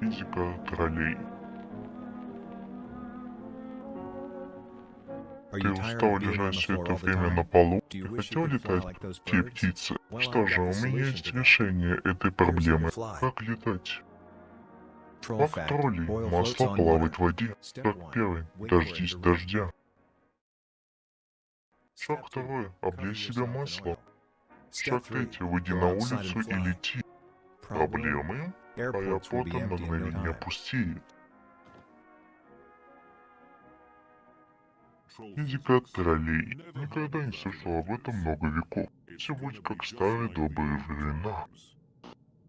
Физика троллей. Ты устал лежать все это время на полу? You хотел летать, те птицы? Что же, у меня есть решение этой проблемы. Как летать? Как троллей, масло плавает в воде. Шаг первый. Дождись дождя. Шаг второй. Облей себя маслом. Шаг третий. Выйди на улицу и лети. Проблемы? In no мгновение пустеют. Физика троллей. Никогда не слышал об этом много веков. Все будет как старые добрые времена.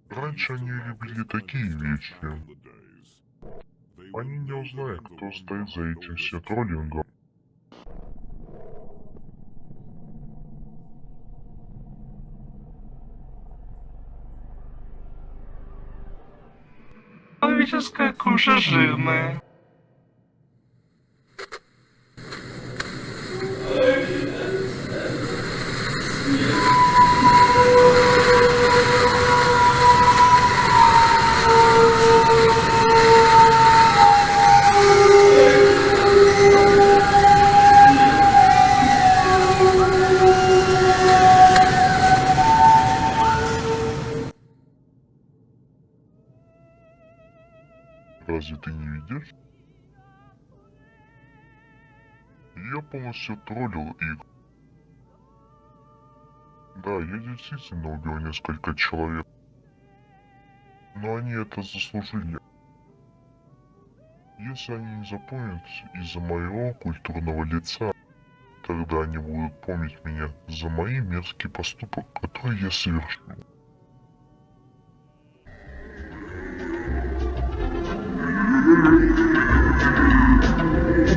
Раньше они любили такие вещи. Они не узнают, кто стоит за этим все Человеческая кожа жирная. Разве ты не видишь? Я полностью троллил их. Да, я действительно убил несколько человек. Но они это заслужили. Если они не запомнят из-за моего культурного лица, тогда они будут помнить меня за мои мерзкий поступок, который я совершил. Thank you.